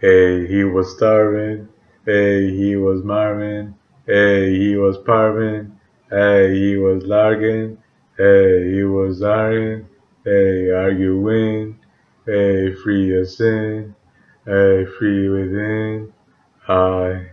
Hey, he was starving. Hey, he was Marvin. Hey, he was Parvin. Hey, he was largin. Hey, he was Iron. Hey, arguing. Hey, free of sin. Hey, free within. I